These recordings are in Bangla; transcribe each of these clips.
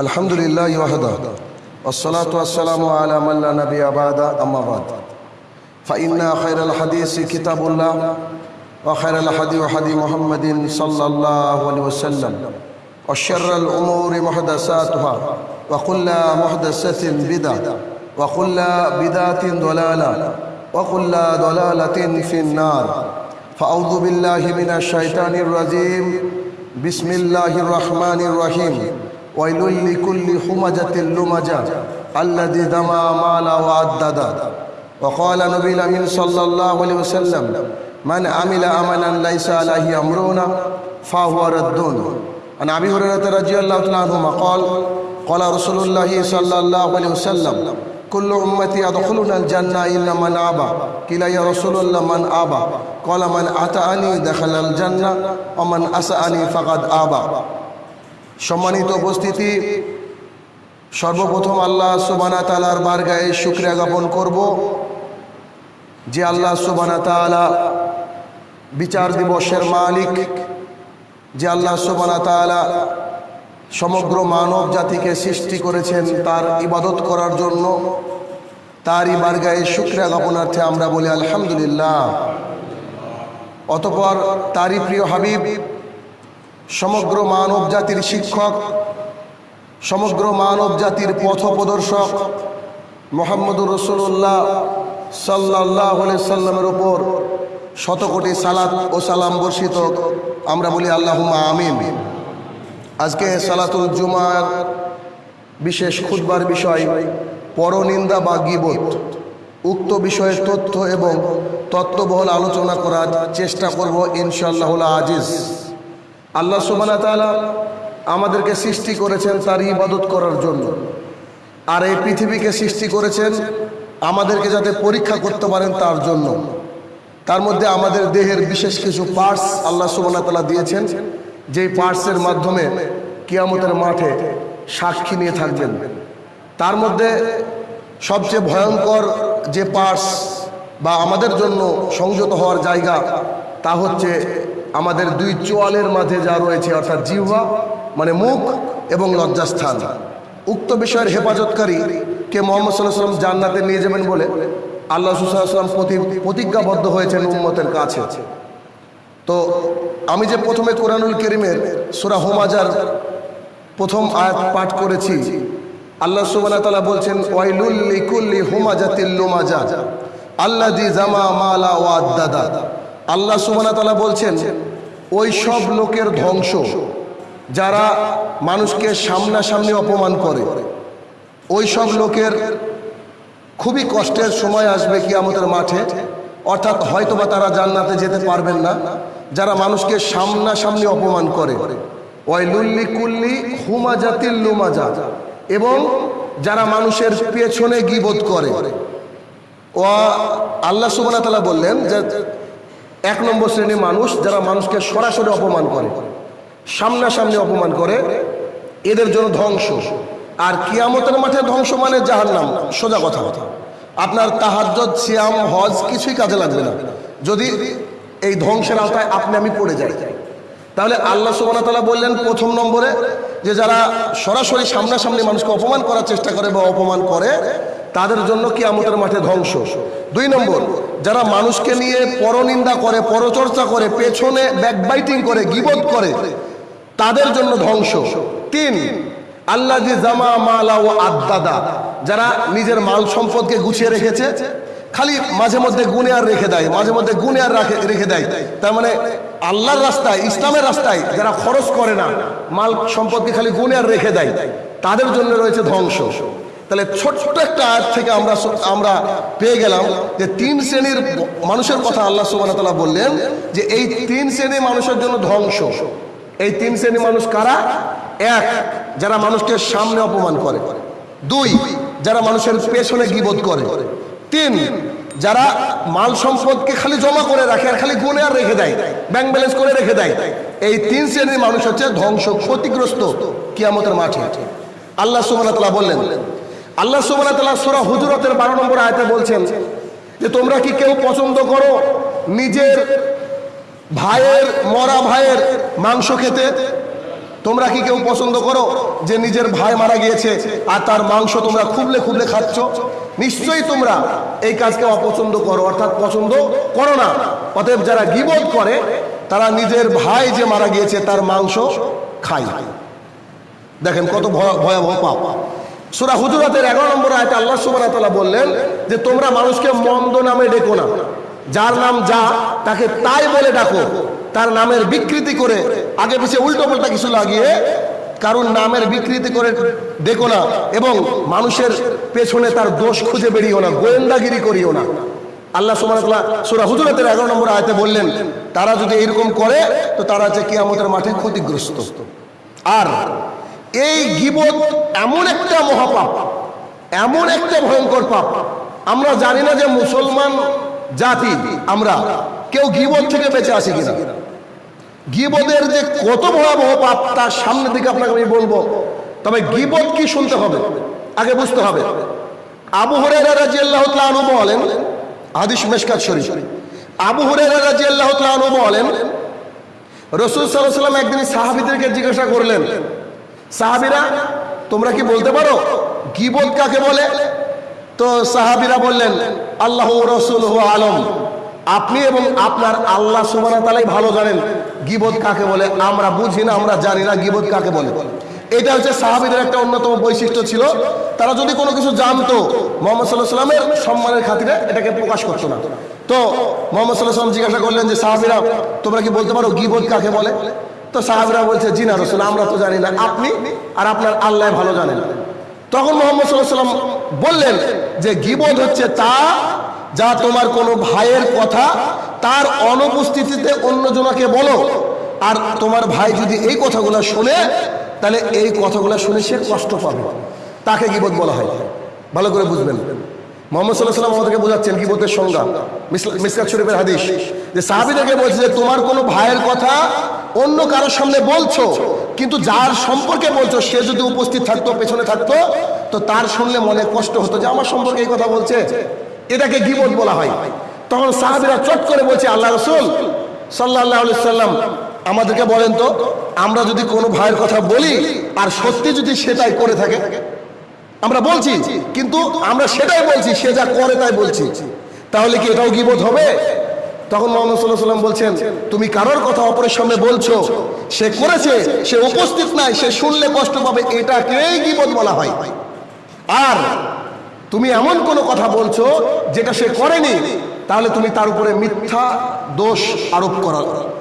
الحمد لله وحده والصلاة والسلام على من لا نبي بعد أما بعد فإن خير الحديث كتاب الله وخير الحديث حديث محمد صلى الله عليه وسلم وشر الأمور محدثاتها وكل محدثة بدعة وكل بدعة ضلالة وكل ضلالة في النار فأعوذ بالله من الشيطان الرجيم بسم الله الرحمن الرحيم ويل لكل همجة لمجة الذي دمى مال وعدد. وقال نبي الأمين صلى الله عليه وسلم من عمل عملا ليس عليه أمرنا فهو رد. عن أبي هريرة رضي الله تعالى عنهما قال قال رسول الله صلى الله عليه وسلم كل أمتي يدخلون الجنة إلا من أبى. قيل يا رسول الله من أبى؟ قال من أتاني دخل الجنة ومن أسأني فقد أبى. সম্মানিত উপস্থিতি, সর্বপ্রথম আল্লাহ সুবানা তালার বারগায়ে শুক্রিয়া জ্ঞাপন করব যে আল্লাহ সুবানা তালা বিচার দিবসের মালিক, যে আল্লাহ সুবানা তালা সমগ্র মানব জাতিকে সৃষ্টি করেছেন তার ইবাদত করার জন্য, তারই বারগায়ে শুক্রিয়া জ্ঞাপনার্থে আমরা বলি আলহামদুলিল্লাহ। অতপর তারই প্রিয় হাবিব সমগ্র মানব জাতির শিক্ষক, সমগ্র মানব জাতির পথ প্রদর্শক মোহাম্মদুর রসুল্লাহ সাল্লাহ সাল্লামের ওপর শতকোটি সালাত ও সালাম বর্ষিত। আমরা বলি আল্লাহ আমিন। আজকে সালাতুল জুমার বিশেষ খুদবার বিষয় পরনিন্দা বা গিবত। উক্ত বিষয়ে তথ্য এবং তত্ত্ববহল আলোচনা করার চেষ্টা করব ইনশাল্লাহ আজিজ। আল্লাহ সুবানা তালা আমাদেরকে সৃষ্টি করেছেন তার ইবাদত করার জন্য। আর এই পৃথিবীকে সৃষ্টি করেছেন আমাদেরকে যাতে পরীক্ষা করতে পারেন তার জন্য। তার মধ্যে আমাদের দেহের বিশেষ কিছু পার্টস আল্লাহ সুবানা তালা দিয়েছেন। যেই পার্টসের মাধ্যমে কিয়ামতের মাঠে সাক্ষী নিয়ে থাকবেন। তার মধ্যে সবচেয়ে ভয়ঙ্কর যে পার্টস বা আমাদের জন্য সংযত হওয়ার জায়গা তা হচ্ছে আমাদের দুই চোয়ালের মাঝে যা রয়েছে, অর্থাৎ জিহ্বা মানে মুখ এবং লজ্জাস্থান। উক্ত বিষয়ের হেফাজতকারী কে মোহাম্মদ সাল্লাহ সাল্লাম জান্নাতে নিয়ে যাবেন বলে আল্লাহ সুসাল্লাম প্রতিজ্ঞাবদ্ধ হয়েছেন উম্মতের কাছে। তো আমি যে প্রথমে কোরআনুল করিমের সুরা হোমাজার প্রথম আয়াত পাঠ করেছি, আল্লাহ সুবানা বলছেন ওয়াইলুল্লি কুল্লি হোমাজাতিল লোমাজা আল্লাহ দি জামা মালা ওয়াদ দাদা আল্লাহ সুবানা তালা বলছেন, ওই সব লোকের ধ্বংস যারা মানুষকে সামনাসামনি অপমান করে, ওই সব লোকের খুবই কষ্টের সময় আসবে কি আমাদের মাঠে, অর্থাৎ হয়তোবা তারা জান্নাতে যেতে পারবেন না, যারা মানুষকে সামনাসামনি অপমান করে। ওই লুল্লি কুল্লি হুমা জাতির লুমাজা, এবং যারা মানুষের পেছনে গিবোধ করে। ও আল্লাহ সুবানা তালা বললেন যে এক নম্বর শ্রেণির মানুষ যারা মানুষকে সরাসরি অপমান করে, সামনাসামনি অপমান করে, এদের জন্য ধ্বংস। আর কিয়ামতের মাঠে ধ্বংস মানে যাহার নাম সোজা কথা। কথা আপনার তাহাজ্জদ, সিয়াম, হজ কিছুই কাজে লাগবে না। যদি এই ধ্বংসের আওতায় আপনি আমি পড়ে যাই। তাহলে আল্লাহ সুবানা তালা বললেন প্রথম নম্বরে যে যারা সরাসরি সামনাসামনি মানুষকে অপমান করার চেষ্টা করে বা অপমান করে তাদের জন্য কি আমতের মাঠে ধ্বংস। দুই নম্বর, যারা মানুষকে নিয়ে পরনিন্দা করে, পরচর্চা করে, পেছনে ব্যাকবাইটিং করে গিবত করে, তাদের জন্য ধ্বংস। তিন আল্লাহ জামা মালা ও আদাদা যারা নিজের মাল সম্পদকে গুছিয়ে রেখেছে, খালি মাঝে মধ্যে গুনে আর রেখে দেয়, মাঝে মধ্যে গুনে আর রেখে দেয়। তার মানে আল্লাহর রাস্তায়, ইসলামের রাস্তায় যারা খরচ করে না, মাল সম্পদকে খালি গুনে আর রেখে দেয়, তাদের জন্য রয়েছে ধ্বংস। তাহলে ছোট্ট একটা আয়াত থেকে আমরা আমরা পেয়ে গেলাম যে তিন শ্রেণির মানুষের কথা আল্লাহ সুবান তালা বললেন যে এই তিন শ্রেণির মানুষের জন্য ধ্বংস। এই তিন শ্রেণির মানুষ কারা? এক, যারা মানুষকে সামনে অপমান করে। দুই, যারা মানুষের পেছনে গিবোধ করে। তিন, যারা মাল সম্পদকে খালি জমা করে রাখে আর খালি গুনে আর রেখে দেয় ব্যাংক ব্যালেন্স করে রেখে দেয়। এই তিন শ্রেণির মানুষ হচ্ছে ধ্বংস ক্ষতিগ্রস্ত কিয়ামতের মাঠে। আল্লাহ সুবান বললেন আল্লাহ সুবান সুরা হুজরতের বারো নম্বর আয়তে বলছেন যে তোমরা কি কেউ পছন্দ করো নিজের ভাইয়ের, মরা ভাইয়ের মাংস খেতে? তোমরা কি কেউ পছন্দ করো যে নিজের ভাই মারা গিয়েছে আর তার মাংস তোমরা খুবলে খুবলে খাচ্ছ? নিশ্চয়ই তোমরা এই কাজকে অপছন্দ করো, অর্থাৎ পছন্দ করো না। অতএব যারা গিবোধ করে, তারা নিজের ভাই যে মারা গিয়েছে তার মাংস খায়। দেখেন কত ভয়- ভয়াবহ পাপ। সুরা হুজুরাতের এগারো নম্বর আয়তে আল্লাহ ওয়া বললেন যে তোমরা মানুষকে মন্দ নামে ডেকো না। যার নাম যা, তাকে তাই বলে ডাকো। তার নামের বিকৃতি করে, আগে পিছিয়ে উল্টো পাল্টা কিছু লাগিয়ে কারণ নামের বিকৃতি করে ডেকো না এবং মানুষের পেছনে তার দোষ খুঁজে বেরিয়েও না, গোয়েন্দাগিরি করিও না। আল্লাহ সুবহানাহু সুরা হুজুরাতের এগারো নম্বর আয়তে বললেন, তারা যদি এরকম করে, তো তারা হচ্ছে কিয়ামতের মাঠে ক্ষতিগ্রস্ত। আর এই গিবত এমন একটা মহাপাপ, এমন একটা ভয়ঙ্কর পাপ। আমরা জানি না যে মুসলমান জাতি আমরা, কেউ গিবত থেকে বেঁচে আসি কিনা। গিবদের যে কত ভয়াবহ পাপ, তার সামনের দিকে আপনাকে আমি বলব, তবে গিবত কি শুনতে হবে? আগে বুঝতে হবে। আবু হুরায়রা রাদিয়াল্লাহু তাআলা বলেন, হাদিস মেশকাত শরীফ। আবু হুরায়রা রাদিয়াল্লাহু তাআলা বলেন, রসুল সাল্লাম একদিন সাহাবিদেরকে জিজ্ঞাসা করলেন সাহাবিরা, তোমরা কি বলতে পারো? গিবত কাকে বলে? তো সাহাবিরা বললেন, আল্লাহ রসুল আলম। আপনি এবং আপনার আল্লাহ সুবানা তালাই ভালো জানেন গিবত কাকে বলে। আমরা বুঝি না, আমরা জানি না গিবত কাকে বলে। এটা হচ্ছে সাহাবিদের একটা অন্যতম বৈশিষ্ট্য ছিল। তারা যদি কোনো কিছু জানতো, মোহাম্মদ সাল্লাহ সাল্লামের সম্মানের খাতিরে এটাকে প্রকাশ করতো না। তো মোহাম্মদ সাল্লাহ সাল্লাম জিজ্ঞাসা করলেন যে, সাহাবিরা, তোমরা কি বলতে পারো গিবত কাকে বলে? তো সাহাবিরা বলছে, জি না রসুল, আমরা তো জানি না। আপনি আর আপনার আল্লাহ ভালো জানেন তখন মোহাম্মদ সাল্লাম বললেন যে, গিবত হচ্ছে তা যা তোমার কোনো ভাইয়ের কথা, তার অনুপস্থিতিতে অন্যজনকে বলো। আর তোমার ভাই যদি এই কথাগুলো শুনে, তাহলে এই কথাগুলো শুনে সে কষ্ট পাবে। তাকে গিবত বলা হয়। ভালো করে বুঝবেন। মোহাম্মদ সাল্লাহ সাল্লাম আমাদেরকে বোঝাচ্ছেন গিবতের সংজ্ঞা। মিস- মিসকাত শরীফের হাদিস। যে সাহাবিদেরকে বলছে যে, তোমার কোনো ভাইয়ের কথা অন্য কারোর সামনে বলছো, কিন্তু যার সম্পর্কে বলছো, সে যদি উপস্থিত থাকতো, পেছনে থাকতো, তো তার শুনলে মনে কষ্ট হতো যে আমার সম্পর্কে এই কথা বলছে। এটাকে গিবত বলা হয়। তখন সাহাবিরা চট করে বলছে, আল্লাহ রসুল সাল্লাহ সাল্লাম, আমাদেরকে বলেন তো, আমরা যদি কোনো ভাইয়ের কথা বলি, আর সত্যি যদি সেটাই করে থাকে, আমরা বলছি, কিন্তু আমরা সেটাই বলছি, সে যা করে তাই বলছি। তাহলে কি এটাও গিবোধ হবে? তখন মোহাম্মদ সাল্লাম বলছেন, তুমি কারোর কথা অপরের সামনে বলছো? সে করেছে, সে উপস্থিত নাই, সে শুনলে কষ্ট পাবে, এটাকেই গিবোধ বলা হয়। আর তুমি এমন কোনো কথা বলছো যেটা সে করেনি, তাহলে তুমি তার উপরে মিথ্যা দোষ আরোপ করা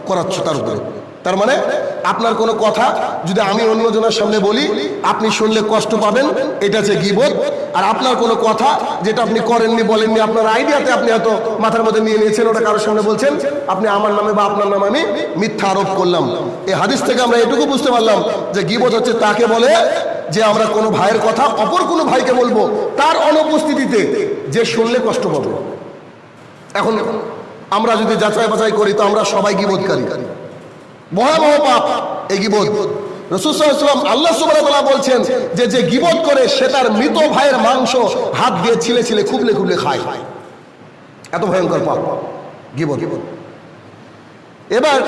করাচ্ছ তার উপরে। তার মানে আপনার কোনো কথা যদি আমি অন্যজনের সামনে বলি, আপনি শুনলে কষ্ট পাবেন, এটা হচ্ছে গিবোধ আর আপনার কোনো কথা যেটা আপনি করেননি, বলেননি, আপনার আইডিয়াতে আপনি হয়তো মাথার মধ্যে নিয়ে নিয়েছেন, ওটা কারোর সামনে বলছেন, আপনি আমার নামে বা আপনার নামে আমি মিথ্যা আরোপ করলাম। এই হাদিস থেকে আমরা এটুকু বুঝতে পারলাম যে গিবোধ হচ্ছে তাকে বলে যে আমরা কোনো ভাইয়ের কথা অপর কোনো ভাইকে বলব, তার অনুপস্থিতিতে যে শুনলে কষ্ট পাবে। এখন আমরা যদি যাচাই বাছাই করি, তো আমরা সবাই গিবোধকারী ভয়াবহ পাপ এই গিবোধ রসুলাম আল্লাহ সুবাহ বলছেন যে যে গিবোধ করে সে তার মৃত ভাইয়ের মাংস হাত দিয়ে ছিলে ছিলে খুবলে খুবলে খায়। এত ভয়ঙ্কর পাপ গিবোধ এবার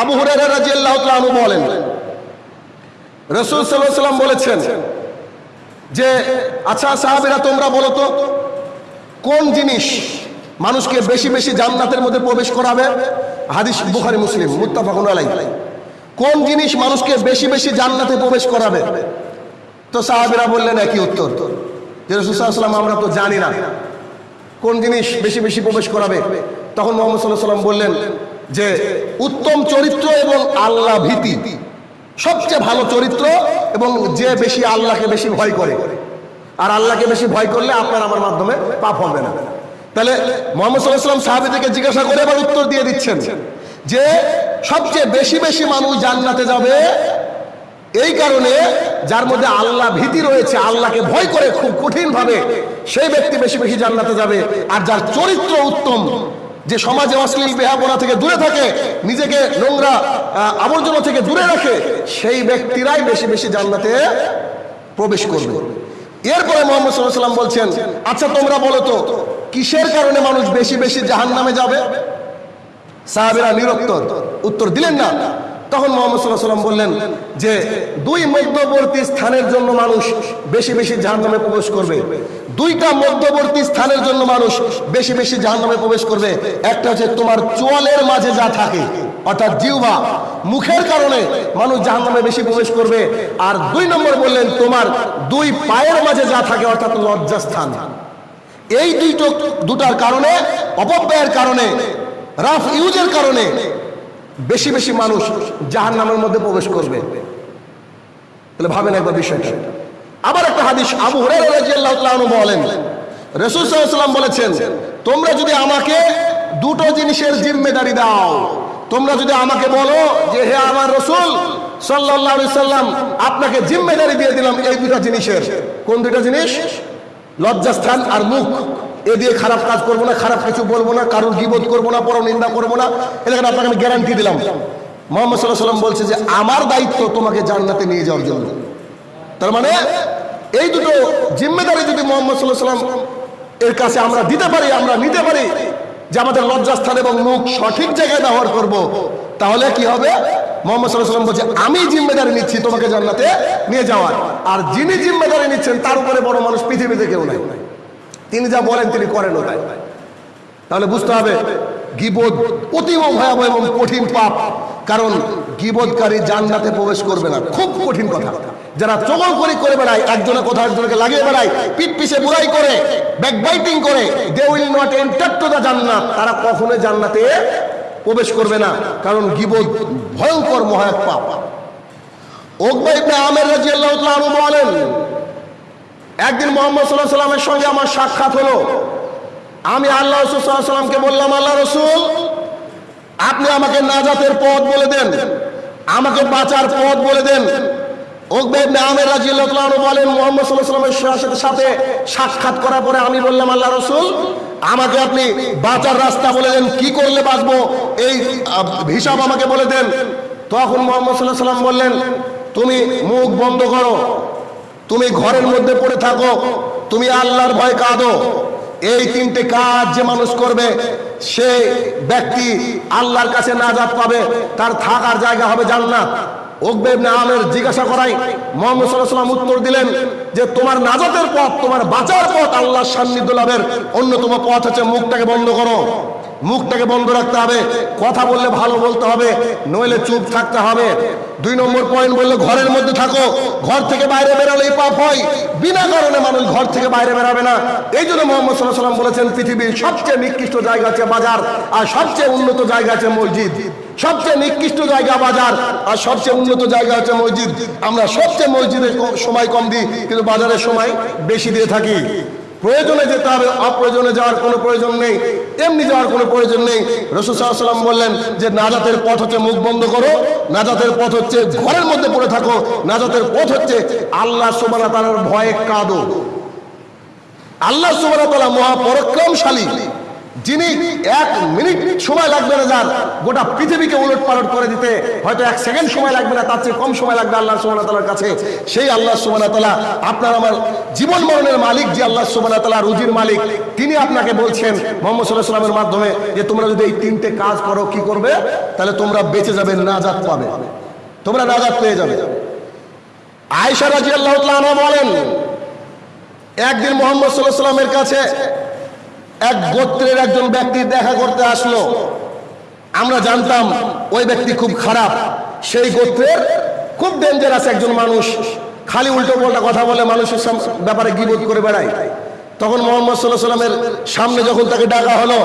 আবু রাদিয়াল্লাহু তাআলা আনহু বলেন, রসুল সাল্লাহ সাল্লাম বলেছেন যে আচ্ছা সাহাবিরা তোমরা বলো তো, কোন জিনিস মানুষকে বেশি বেশি জান্নাতের মধ্যে প্রবেশ করাবে। হাদিস বুখারি, মুসলিম, মুত্তাফাকুন আলাই কোন জিনিস মানুষকে বেশি বেশি জান্নাতে প্রবেশ করাবে? তো সাহাবিরা বললেন, একই উত্তর। যে রসুল সাল্লাম আমরা তো জানি না। কোন জিনিস বেশি বেশি প্রবেশ করাবে? তখন মোহাম্মদ সাল্লাহ সাল্লাম বললেন যে, উত্তম চরিত্র এবং আল্লাহ ভীতি। সবচেয়ে ভালো চরিত্র এবং যে বেশি আল্লাহকে বেশি ভয় করে। আর আল্লাহকে বেশি ভয় করলে আপনার আমার মাধ্যমে পাপ হবে না। তাহলে মোহাম্মদ সাল্লাহ সাল্লাম সাহাবিদেরকে জিজ্ঞাসা করে এবার উত্তর দিয়ে দিচ্ছেন যে সবচেয়ে বেশি বেশি মানুষ জান্নাতে যাবে এই কারণে যার মধ্যে আল্লাহ ভীতি রয়েছে, আল্লাহকে ভয় করে খুব কঠিন ভাবে সেই ব্যক্তি বেশি বেশি জান্নাতে যাবে। আর যার চরিত্র উত্তম, যে সমাজে অশ্লীল বেহাপনা থেকে দূরে থাকে, নিজেকে নোংরা আবর্জনা থেকে দূরে রাখে, সেই ব্যক্তিরাই বেশি বেশি জান্নাতে প্রবেশ করবে। এরপরে মোহাম্মদ সাল্লাহ সাল্লাম বলছেন আচ্ছা তোমরা বলো তো কিসের কারণে মানুষ বেশি বেশি জাহান নামে যাবে? সাহাবেরা নিরুত্তর। উত্তর দিলেন না। তখন মোহাম্মদ বললেন যে, দুই মধ্যবর্তী স্থানের জন্য মানুষ বেশি বেশি জাহান্নামে প্রবেশ করবে। দুইটা মধ্যবর্তী স্থানের জন্য মানুষ বেশি বেশি জাহান্নামে প্রবেশ করবে। একটা হচ্ছে তোমার চোয়ালের মাঝে যা থাকে, অর্থাৎ জিহ্বা। মুখের কারণে মানুষ জাহান্নামে বেশি প্রবেশ করবে। আর দুই নম্বর বললেন তোমার দুই পায়ের মাঝে যা থাকে, অর্থাৎ লজ্জা লজ্জাস্থান। এই দুইটো দুটার কারণে, অপব্যয়ের কারণে, রাফ ইউজের কারণে বেশি বেশি মানুষ জাহান নামের মধ্যে প্রবেশ করবে। তাহলে ভাবেন একবার বিষয়টা। আবার একটা হাদিস, আবু হুরাইরা বলেন, রসুল সাল্লাম বলেছেন, তোমরা যদি আমাকে দুটো জিনিসের জিম্মেদারি দাও, তোমরা যদি আমাকে বলো যে, হে আমার রসুল সাল্লাহ সাল্লাম আপনাকে জিম্মেদারি দিয়ে দিলাম এই দুটা জিনিসের। কোন দুটা জিনিস? লজ্জাস্থান আর মুখ, এ দিয়ে খারাপ কাজ করব না, খারাপ কিছু বলব না, কারোর গিবোধ করব না পর নিন্দা করব না এলাকায় আপনাকে আমি গ্যারান্টি দিলাম মোহাম্মদ সাল্লাহ সাল্লাম বলছে যে, আমার দায়িত্ব তোমাকে জান্নাতে নিয়ে যাওয়ার জন্য তার মানে এই দুটো জিম্মেদারি যদি মোহাম্মদ সাল্লাহ সাল্লাম এর কাছে আমরা দিতে পারি, আমরা নিতে পারি, যে আমাদের লজ্জাস্থান এবং মুখ সঠিক জায়গায় ব্যবহার করব। তাহলে কি হবে মোহাম্মদ সাল্লাম বলছে, আমি জিম্মেদারি নিচ্ছি তোমাকে জান্নাতে নিয়ে যাওয়ার। আর যিনি জিম্মেদারি নিচ্ছেন, তার উপরে বড় মানুষ পৃথিবীতে কেউ নাই। তিনি যা বলেন, তিনি করেন তাই। তাহলে বুঝতে হবে গিবোধ অতীব ভয়াবহ এবং কঠিন পাপ। কারণ গিবোধকারী জান্নাতে প্রবেশ করবে না। খুব কঠিন কথা। যারা চগল করে করে বেড়ায় একজনের কথা একজনকে লাগিয়ে বেড়ায় পিঠ পিছে বুড়াই করে, ব্যাকবাইটিং করে they will not enter to the জান্নাত। তারা কখনো জান্নাতে প্রবেশ করবে না। কারণ গিবোধ ভয়ঙ্কর মহায়ক পাপ। আমের আনহু বলেন, একদিন মোহাম্মদ সাল্লাহ সাল্লামের সঙ্গে আমার সাক্ষাৎ হলো। আমি আল্লাহ রসুল সাল্লাহ সাল্লামকে বললাম, আল্লাহ রসুল, আপনি আমাকে নাজাতের পথ বলে দেন। আমাকে বাঁচার পথ বলে দেন। বলেন, মোহাম্মদ সাথে করার পরে আমি আল্লাহ রসুল, আমাকে আপনি বাঁচার রাস্তা বলে দেন, কি করলে বাঁচবো? এই হিসাব আমাকে বলে তখন মোহাম্মদ তুমি মুখ বন্ধ করো, তুমি ঘরের মধ্যে পড়ে থাকো, তুমি আল্লাহর ভয় কাঁদো। এই তিনটে কাজ যে মানুষ করবে সে ব্যক্তি আল্লাহর কাছে নাজাত পাবে, তার থাকার জায়গা হবে জান্নাত। ওকবে ইবনে আমের জিজ্ঞাসা করাই মোহাম্মদ সাল্লাহ উত্তর দিলেন যে তোমার নাজাতের পথ, তোমার বাঁচার পথ আল্লাহর সান্নিধ্য লাভের অন্যতম পথ হচ্ছে মুখটাকে বন্ধ করো। মুখটাকে বন্ধ রাখতে হবে, কথা বললে ভালো বলতে হবে, নইলে চুপ থাকতে হবে। দুই নম্বর পয়েন্ট বললে, ঘরের মধ্যে থাকো, ঘর থেকে বাইরে বেরোলেই পাপ হয়। বিনা কারণে মানুষ ঘর থেকে বাইরে বেরাবে না। এই জন্য মোহাম্মদ সাল্লাহ সাল্লাম বলেছেন, পৃথিবীর সবচেয়ে নিকৃষ্ট জায়গা আছে বাজার, আর সবচেয়ে উন্নত জায়গা আছে মসজিদ। সবচেয়ে নিকৃষ্ট জায়গা বাজার, আর সবচেয়ে উন্নত জায়গা হচ্ছে মসজিদ। আমরা সবচেয়ে মসজিদে ক- সময় কম দিই, কিন্তু বাজারের সময় বেশি দিয়ে থাকি। প্রয়োজনে যেতে হবে, অপ্রয়োজনে যাওয়ার কোনো প্রয়োজন নেই। এমনি যাওয়ার কোনো প্রয়োজন নেই। রসুল সাল্লাম বললেন যে, নাজাতের পথ হচ্ছে মুখ বন্ধ করো, নাজাতের পথ হচ্ছে ঘরের মধ্যে পড়ে থাকো, নাজাতের পথ হচ্ছে আল্লাহ সুবানা তালার ভয়ে কাঁদো। আল্লাহ সুবানা তালা মহাপরাক্রমশালী। যিনি এক মিনিট সময় লাগবে না যার, গোটা পৃথিবীকে উলট পালট করে দিতে, হয়তো এক সেকেন্ড সময় লাগবে না, তার চেয়ে কম সময় লাগবে আল্লাহ সুবানা তালার কাছে। সেই আল্লাহ সুবানা তালা আপনার আমার জীবন মরণের মালিক, যে আল্লাহ সুবানা তালা রুজির মালিক, তিনি আপনাকে বলছেন মোহাম্মদ সাল্লাহ সাল্লামের মাধ্যমে যে তোমরা যদি এই তিনটে কাজ করো, কি করবে? তাহলে তোমরা বেঁচে যাবে, নাজাত পাবে। তোমরা নাজাত পেয়ে যাবে। আয়সা রাজি আল্লাহ বলেন, একদিন মোহাম্মদ সাল্লাহ সাল্লামের কাছে এক গোত্রের একজন ব্যক্তি দেখা করতে আসলো। আমরা জানতাম ওই ব্যক্তি খুব খারাপ। সেই গোত্রের খুব ডেঞ্জারাস একজন মানুষ। খালি উল্টো পাল্টা কথা বলে মানুষের ব্যাপারে গিবোধ করে বেড়ায়। তখন মোহাম্মদ সাল্লাহ সাল্লামের সামনে যখন তাকে ডাকা হলো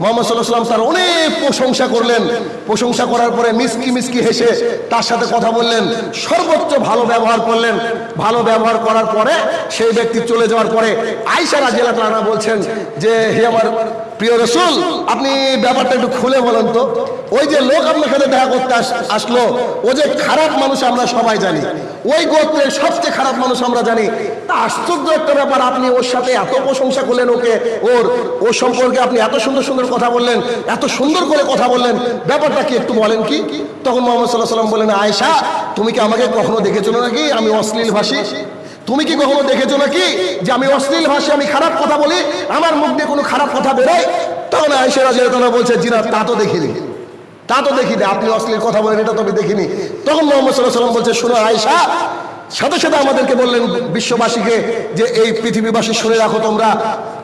মোহাম্মদ তার অনেক প্রশংসা করলেন। প্রশংসা করার পরে মিসকি মিসকি হেসে তার সাথে কথা বললেন। সর্বোচ্চ ভালো ব্যবহার করলেন। ভালো ব্যবহার করার পরে সেই ব্যক্তি চলে যাওয়ার পরে রানা বলছেন যে, হে আমার প্রিয় রসুল, আপনি ব্যাপারটা একটু খুলে বলেন তো। ওই যে লোক আপনার সাথে দেখা করতে আসলো, ও যে খারাপ মানুষ আমরা সবাই জানি। ওই গোত্রের সবচেয়ে খারাপ মানুষ আমরা জানি। তা আশ্চর্য একটা ব্যাপার, আপনি ওর সাথে এত প্রশংসা করলেন ওকে, ওর ওর সম্পর্কে আপনি এত সুন্দর সুন্দর কথা বললেন, এত সুন্দর করে কথা বললেন। ব্যাপারটা কি একটু বলেন কি? তখন মোহাম্মদ সাল্লাহ সাল্লাম বললেন, আয়েশা, তুমি কি আমাকে কখনো দেখেছ নাকি? আমি অশ্লীল ভাষী। তুমি কি কখনো দেখেছ নাকি যে আমি অশ্লীল ভাষে, আমি খারাপ কথা বলি? আমার মুখ দিয়ে কোনো খারাপ কথা বেরোয়? তখন আয়েশা রাজিয়া বলছে, জিনা, তা তো দেখিনি। তা তো দেখিনি। আপনি অশ্লীল কথা বলেন, এটা তো আমি দেখিনি। তখন মোহাম্মদ সাল্লাহ সাল্লাম বলছে, শোনো আয়সা সাথে সাথে আমাদেরকে বললেন, বিশ্ববাসীকে যে এই পৃথিবীবাসী শুনে রাখো তোমরা।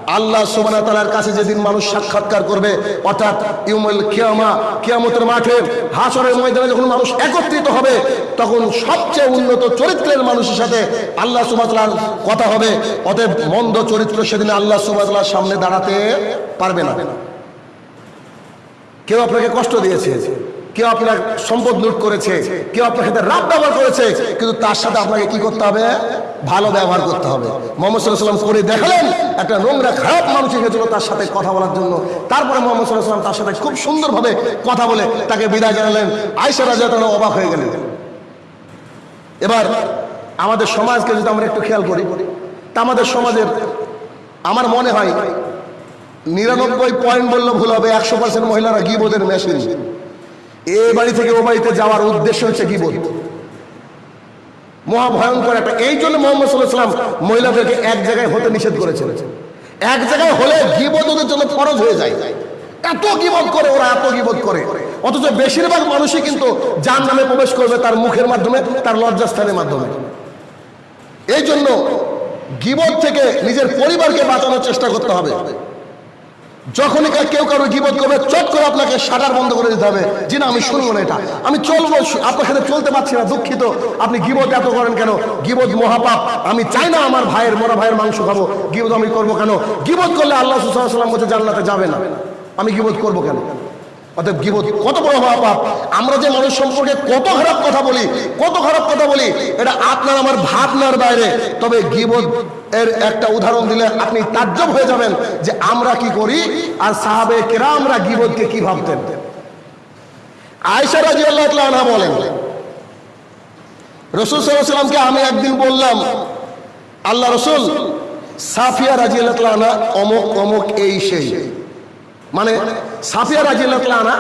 আল্লাহ সুবানা তালার কাছে যেদিন মানুষ সাক্ষাৎকার করবে, অর্থাৎ ইউমুল কিয়ামা, কিয়ামতের মাঠে হাসরের ময়দানে যখন মানুষ একত্রিত হবে, তখন সবচেয়ে উন্নত চরিত্রের মানুষের সাথে আল্লাহ সুবাতলার কথা হবে। অতএব মন্দ চরিত্র সেদিন আল্লাহ সুবাতলার সামনে দাঁড়াতে পারবে না। কেউ আপনাকে কষ্ট দিয়েছে? কেউ আপনার সম্পদ লুট করেছে, কেউ আপনার সাথে রাত ব্যবহার করেছে, কিন্তু তার সাথে আপনাকে কি করতে হবে? ভালো ব্যবহার করতে হবে। মোহাম্মদ করে দেখালেন, একটা নোংরা, খারাপ মানুষ এসেছিল তার সাথে কথা বলার জন্য। তারপরে মোহাম্মদ তার সাথে খুব সুন্দরভাবে কথা বলে তাকে বিদায় জানালেন। আয়সা রাজা তারা অবাক হয়ে গেলেন। এবার আমাদের সমাজকে যদি আমরা একটু খেয়াল করি, তা আমাদের সমাজের আমার মনে হয়, নিরানব্বই পয়েন্ট বললে ভুল হবে, একশো পার্সেন্ট মহিলারা গিবোধের মেশিন এ বাড়ি থেকে ও বাড়িতে যাওয়ার উদ্দেশ্য হচ্ছে গিবোধ মহা ভয়ঙ্কর একটা এই জন্য মোহাম্মদ সাল্লাহ সাল্লাম মহিলাদেরকে এক জায়গায় হতে নিষেধ করেছেন এক জায়গায় হলে গিবোধ ওদের জন্য ফরজ হয়ে যায়। এত গিবোধ করে, ওরা এত গিবোধ করে। অথচ বেশিরভাগ মানুষই কিন্তু যার নামে প্রবেশ করবে তার মুখের মাধ্যমে, তার লজ্জাস্থানের মাধ্যমে। এই জন্য গিবোধ থেকে নিজের পরিবারকে বাঁচানোর চেষ্টা করতে হবে। যখনই কেউ কারও গিবত করবে, চট করে আপনাকে শাটার বন্ধ করে দিতে হবে। যে না, আমি শুনব না এটা। আমি চলবো, আপনার সাথে চলতে পারছি না, দুঃখিত। আপনি গিবত এত করেন কেন? গিবত মহাপাপ। আমি চাই না আমার ভাইয়ের, মরা ভাইয়ের মাংস খাব। গিবত আমি করব কেন? গিবত করলে আল্লাহ সুসাল্লাম বলছে, জান্নাতে যাবে না। আমি গিবত করব কেন? অতএব গিবত কত বড় মহাপাপ আমরা যে মানুষ সম্পর্কে কত খারাপ কথা বলি, কত খারাপ কথা বলি, এটা আপনার, আমার ভাবনার বাইরে। তবে গিবত এর একটা উদাহরণ দিলে আপনি তাজ্জব হয়ে যাবেন যে আমরা কি করি আর সাহাবে কেরামরা গিবতকে কি ভাবতেন? আয়সা রাজি আল্লাহ বলেন, রসুল সাল্লামকে আমি একদিন বললাম, আল্লাহ রসুল, সাফিয়া রাজি আল্লাহ অমক অমক এই সেই। মানে সাফিয়া রাজি আনহা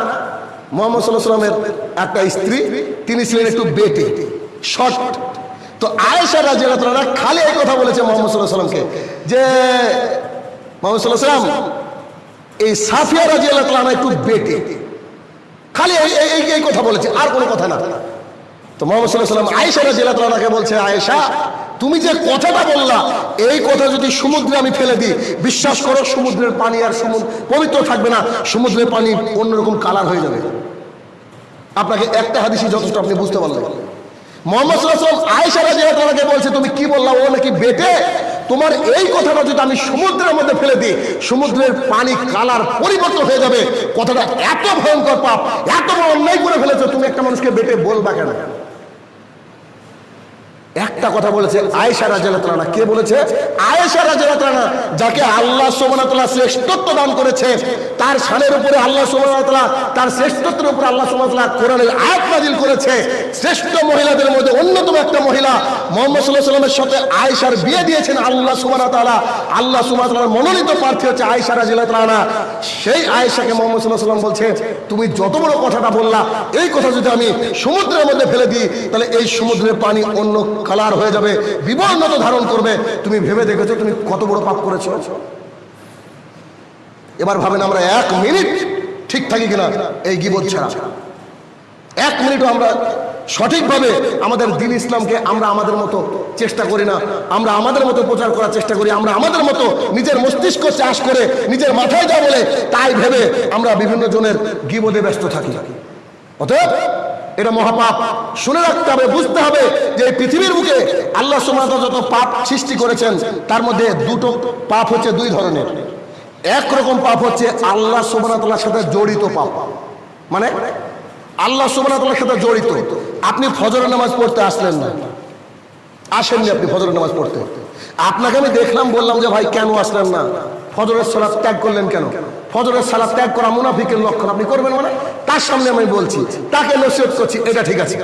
মোহাম্মদ সাল্লামের একটা স্ত্রী, তিনি ছিলেন একটু বেটে, শর্ট। তো আয়েশা রাজি আল্লাহ খালি এই কথা বলেছে মোহাম্মদ সাল্লামকে যে মোহাম্মদ সাল্লাম এই সাফিয়া রাজি আল্লাহ আনহা একটু বেটে। খালি এই, এই- কথা বলেছে, আর কোনো কথা না। তো মোহাম্মদ সাল্লাহ সাল্লাম আয়েশা রাজি আল্লাহ বলছে, আয়েশা তুমি যে কথাটা বললা, এই কথা যদি সমুদ্রে আমি ফেলে দিই, বিশ্বাস করো, সমুদ্রের পানি আর সমুদ্র পবিত্র থাকবে না, সমুদ্রের পানি অন্যরকম কালার হয়ে যাবে। আপনাকে একটা হাদিসই যথেষ্ট আপনি বুঝতে পারলেন। মোহাম্মদ সাল্লাম আয়েশা রাজি আল্লাহকে বলছে, তুমি কি বললা? ও নাকি বেটে? তোমার এই কথাটা যদি আমি সমুদ্রের মধ্যে ফেলে দিই, সমুদ্রের পানি কালার পরিবর্তন হয়ে যাবে। কথাটা এত ভয়ঙ্কর পাপ, এত বড় অন্যায় করে ফেলেছো, তুমি একটা মানুষকে বেটে বলবা কেন? একটা কথা বলেছে আয়েশা রাজালানা কে বলেছে? আয়েশা রাজালানা যাকে আল্লাহ সোমানাতলা শ্রেষ্ঠত্ব দান করেছে, তার সানের উপরে আল্লাহ সোমানাতলা তার শ্রেষ্ঠত্বের উপরে আল্লাহ সোমানাতলা কোরআনের আয়াত নাজিল করেছে। শ্রেষ্ঠ মহিলাদের মধ্যে অন্যতম একটা মহিলা মোহাম্মদ সাল্লাহ সাল্লামের সাথে আয়েশার বিয়ে দিয়েছেন আল্লাহ সুমানাতলা আল্লাহ সুমানাতলার মনোনীত প্রার্থী হচ্ছে আয়েশা রাজিলাতলানা সেই আয়েশাকে মোহাম্মদ সাল্লাহ সাল্লাম বলছে, তুমি যত বড় কথাটা বললা, এই কথা যদি আমি সমুদ্রের মধ্যে ফেলে দিই, তাহলে এই সমুদ্রের পানি অন্য কালার হয়ে যাবে বিবর্ণত ধারণ করবে। তুমি ভেবে দেখেছ, তুমি কত বড় পাপ করেছ? এবার ভাবেন আমরা এক মিনিট ঠিক থাকি কিনা, এই গিবত ছাড়া। এক মিনিটও আমরা সঠিকভাবে আমাদের দিন ইসলামকে আমরা আমাদের মতো চেষ্টা করি না, আমরা আমাদের মতো প্রচার করার চেষ্টা করি, আমরা আমাদের মতো নিজের মস্তিষ্ক চাষ করে নিজের মাথায় যা বলে, তাই ভেবে আমরা বিভিন্ন জনের গিবদে ব্যস্ত থাকি। অতএব এটা মহাপাপ। শুনে রাখতে হবে, বুঝতে হবে যে এই পৃথিবীর বুকে আল্লাহ সুমাতা যত পাপ সৃষ্টি করেছেন, তার মধ্যে দুটো পাপ হচ্ছে দুই ধরনের। একরকম পাপ হচ্ছে আল্লাহ সুবানাতলার সাথে জড়িত পাপ। মানে আল্লাহ সুবানাতলার সাথে জড়িত। আপনি ফজরের নামাজ পড়তে আসলেন না। আসেননি আপনি ফজরের নামাজ পড়তে। আপনাকে আমি দেখলাম, বললাম যে ভাই, কেন আসলেন না? ফজরের সালাদ ত্যাগ করলেন কেন? ফজরের সালাদ ত্যাগ করা মুনাফিকের লক্ষণ। আপনি করবেন মানে? তার সামনে আমি বলছি, তাকে নসিহত করছি, এটা ঠিক আছে।